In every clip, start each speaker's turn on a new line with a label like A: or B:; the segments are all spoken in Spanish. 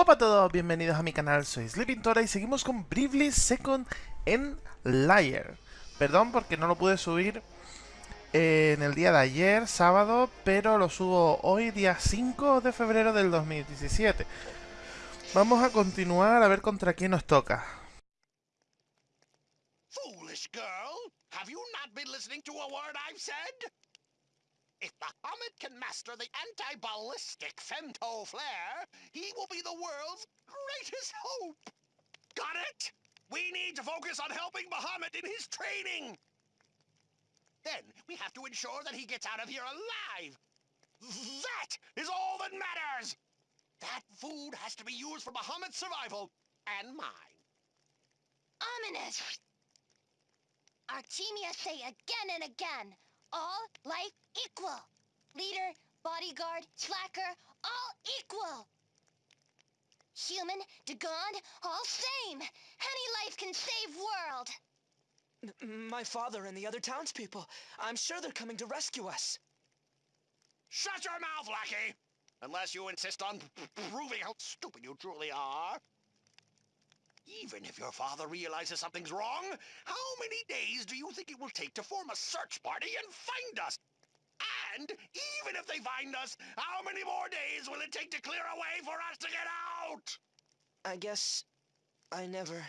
A: Hola a todos, bienvenidos a mi canal, soy Sleepintora y seguimos con Bravely Second en Liar. Perdón porque no lo pude subir eh, en el día de ayer, sábado, pero lo subo hoy, día 5 de febrero del 2017. Vamos a continuar a ver contra quién nos toca.
B: Foolish girl, have you not been listening to a? If Muhammad can master the anti-ballistic femto flare, he will be the world's greatest hope. Got it? We need to focus on helping Muhammad in his training. Then we have to ensure that he gets out of here alive. That is all that matters. That food has to be used for Muhammad's survival and mine.
C: Ominous! Artemia say again and again, all life equal. Leader, bodyguard, slacker, all equal. Human, Dagon, all same. Any life can save world.
D: M- My father and the other townspeople. I'm sure they're coming to rescue us.
B: Shut your mouth, lackey! Unless you insist on proving how stupid you truly are. Even if your father realizes something's wrong, how many days do you think it will take to form a search party and find us? And even if they find us, how many more days will it take to clear a way for us to get out?
D: I guess I never.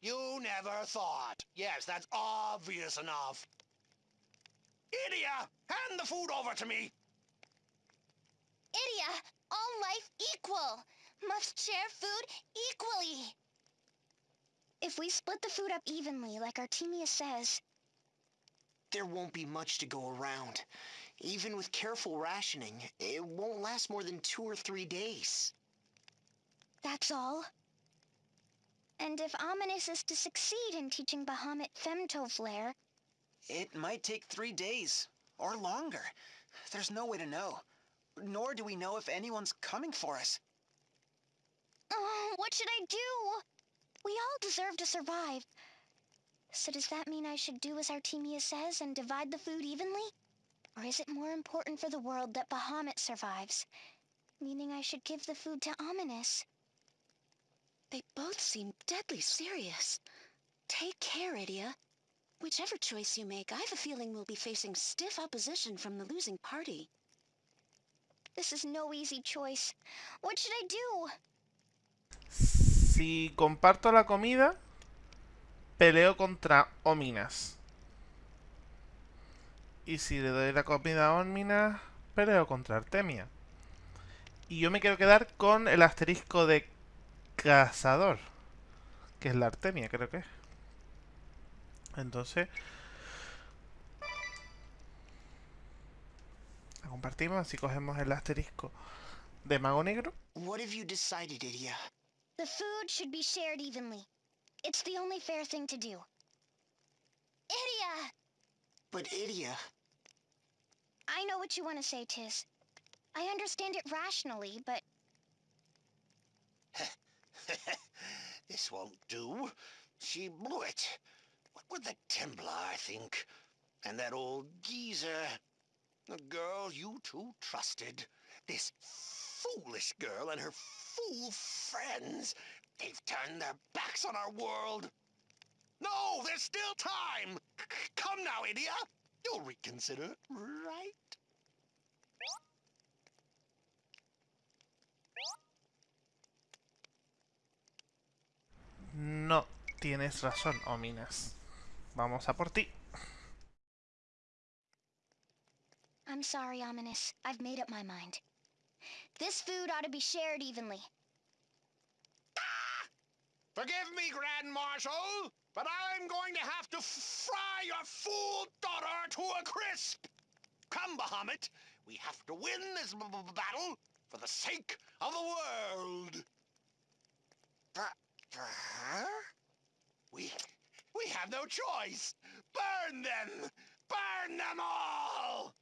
B: You never thought. Yes, that's obvious enough. Idia, hand the food over to me.
C: Idia, all life equal. Must share food equally. If we split the food up evenly, like Artemia says,
E: There won't be much to go around. Even with careful rationing, it won't last more than two or three days.
C: that's all. And if Ominous is to succeed in teaching Bahamut Femtoflare...
E: It might take three days, or longer. There's no way to know. Nor do we know if anyone's coming for us.
C: oh, what should I do? We all deserve to survive. So does that mean I should do as Artemia says and divide the food evenly? Or is it more important for the world that Bahamut survives? Meaning I should give the food to Ominous.
F: They both seem deadly serious. Take care, Idia. Whichever choice you make, I have a feeling we'll be facing stiff opposition from the losing party.
C: This is no easy choice. What should I do?
A: Si comparto la comida, peleo contra Ominas. Y si le doy la comida a Ominas, peleo contra Artemia. Y yo me quiero quedar con el asterisco de cazador. Que es la Artemia, creo que es. Entonces... La compartimos, así cogemos el asterisco de mago negro.
E: What have you decided, Idia?
C: The food should be shared evenly. It's the only fair thing to do. Idia!
E: But Idia,
C: I know what you want to say, Tiz. I understand it rationally, but
B: this won't do. She blew it. What with the Templar, think. And that old geezer. The girl you two trusted. This foolish girl and her fool friends. They've turned their backs on our world. No, there's still time. C- Come now, Idia. You'll reconsider, right?
A: No tienes razón, Ominas. Vamos a por ti.
C: I'm sorry, Ominous. I've made up my mind. This food ought to be shared evenly. Ah!
B: Forgive me, Grand Marshal, but I'm going to have to fry your fool daughter to a crisp. Come, Bahamut, we have to win this battle for the sake of the world. Her? We, we have no choice. Burn them! Burn them all!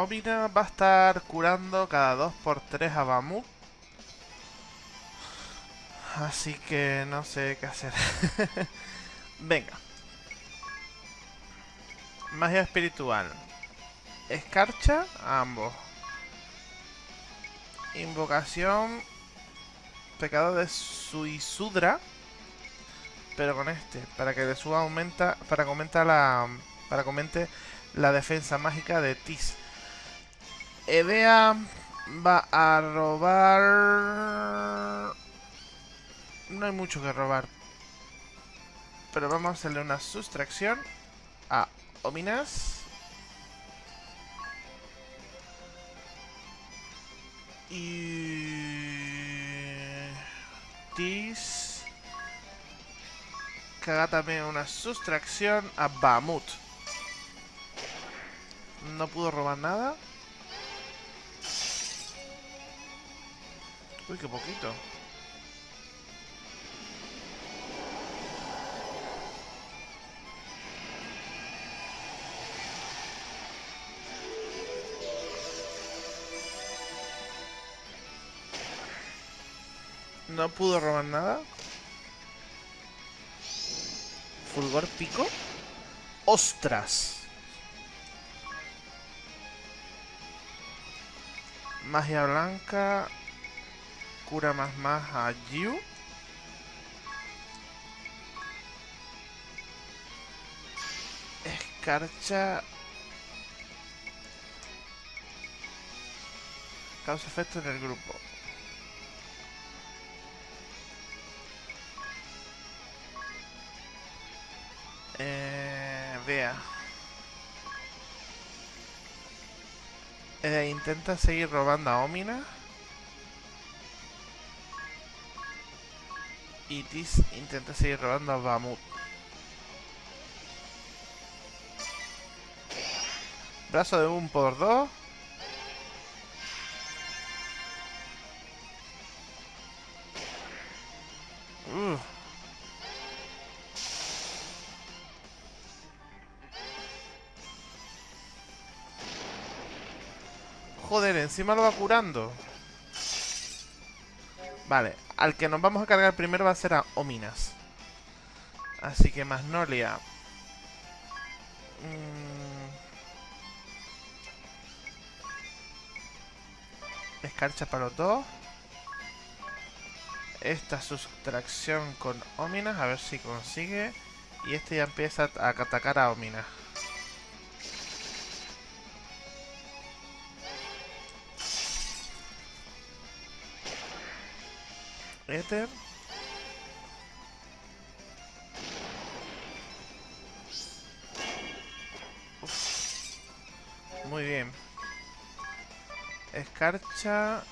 A: Omina va a estar curando cada 2x3 a Bamut. Así que no sé qué hacer. Venga. Magia espiritual. Escarcha a ambos. Invocación. Pecado de Suisudra. Pero con este. Para que le suba aumenta. Para que aumenta la. Para que aumente la defensa mágica de Tis. Edea va a robar... No hay mucho que robar. Pero vamos a hacerle una sustracción a Ominas. Y... Tis... Haga también una sustracción a Bamut. No pudo robar nada. Uy, qué poquito. No pudo robar nada. Fulgor pico. ¡Ostras! Magia blanca. Cura más más a Yu. Escarcha. Causa efecto en el grupo. Eh, vea. Eh, intenta seguir robando a Omina. Y Tis intenta seguir robando a Bamut. Brazo de un por dos. Joder, encima lo va curando. Vale, al que nos vamos a cargar primero va a ser a Ominas. Así que Magnolia. Mm. Escarcha para los dos. Esta sustracción con Ominas, a ver si consigue. Y este ya empieza a atacar a Ominas. Muy bien. Escarcha.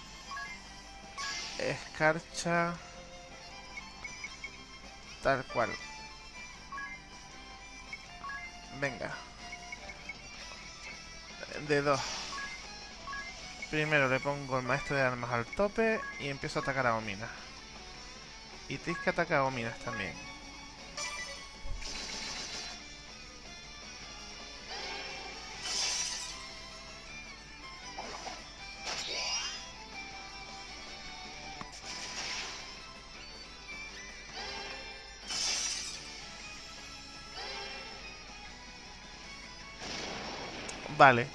A: Escarcha. Tal cual. Venga. De dos. Primero le pongo el maestro de armas al tope y empiezo a atacar a Omina. Y tienes que atacar a Ominas también. Vale.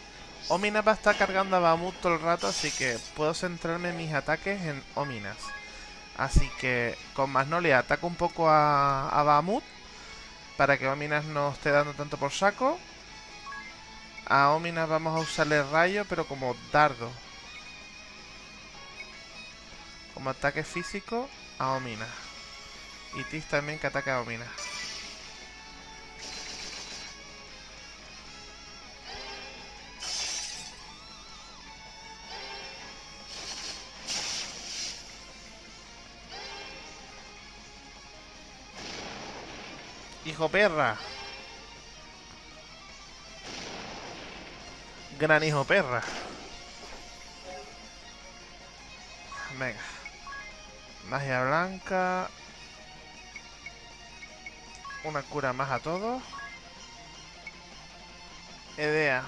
A: Omina va a estar cargando a Bamut todo el rato, así que puedo centrarme mis ataques en Ominas. Así que con Magnolia ataco un poco a, a Bahamut para que Ominas no esté dando tanto por saco. A Ominas vamos a usarle rayo, pero como dardo. Como ataque físico a Ominas. Y Tis también que ataca a Ominas. Hijo perra. Gran hijo perra. Venga. Magia blanca. Una cura más a todos. Edea.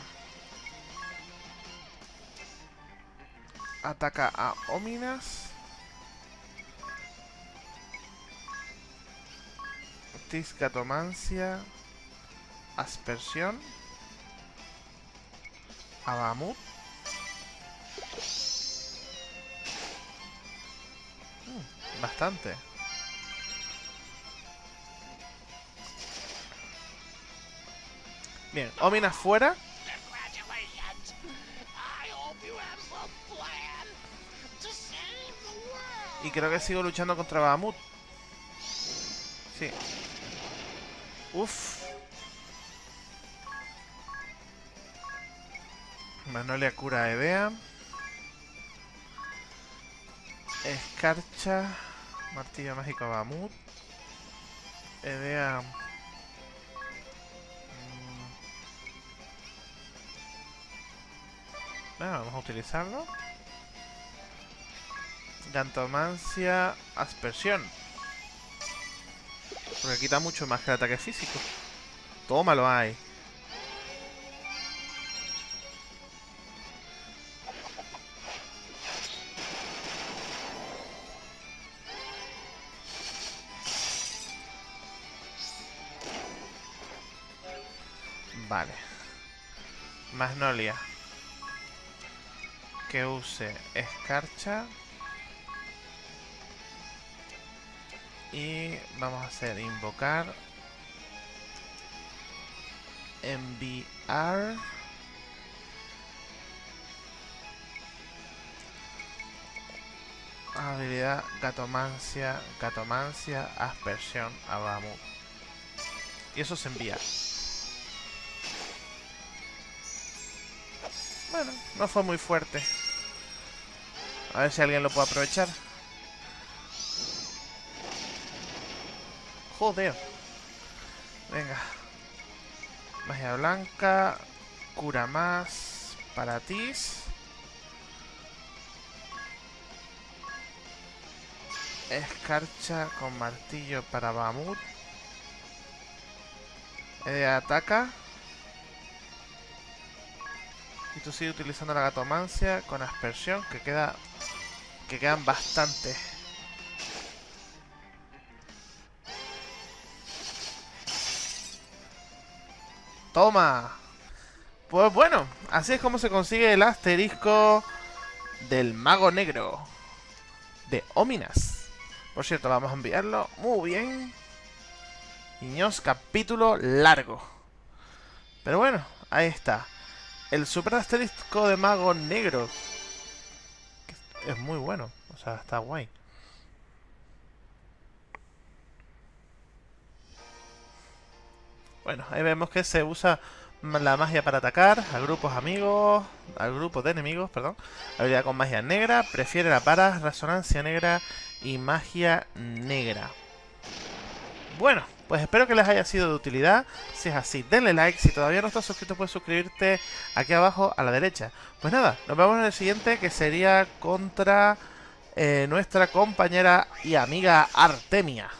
A: Ataca a Ominas. Tiscatomancia. Aspersión. Abamut. Mm, bastante. Bien, Omina fuera. Y creo que sigo luchando contra Bahamut. Sí. Uf. Magnolia cura a Edea. Escarcha. Martillo mágico a Bahamut. Edea. mm. Bueno, vamos a utilizarlo. Gantomancia, aspersión. Porque quita mucho más que el ataque físico. Tómalo ahí. Vale. Magnolia. Que use escarcha. Y vamos a hacer invocar. Enviar. Habilidad Gatomancia, Gatomancia, Aspersión a Bahamut. Y eso se envía. Bueno, no fue muy fuerte. A ver si alguien lo puede aprovechar. Joder. Venga. Magia blanca. Cura más. Paratis. Escarcha con martillo para Bamut. Eh, ataca. Y tú sigues utilizando la gatomancia con aspersión que queda. que quedan bastante. Toma. Pues bueno, así es como se consigue el asterisco del mago negro de Ominas. Por cierto, vamos a enviarlo. Muy bien. Niños, capítulo largo. Pero bueno, ahí está. El super asterisco de mago negro. Es muy bueno. O sea, está guay. Bueno, ahí vemos que se usa la magia para atacar a grupos amigos, al grupo de enemigos, perdón. Habilidad con magia negra, prefiere la para, resonancia negra y magia negra. Bueno, pues espero que les haya sido de utilidad. Si es así, denle like. Si todavía no estás suscrito, puedes suscribirte aquí abajo a la derecha. Pues nada, nos vemos en el siguiente que sería contra eh, nuestra compañera y amiga Artemia.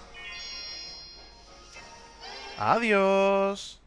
A: Adiós.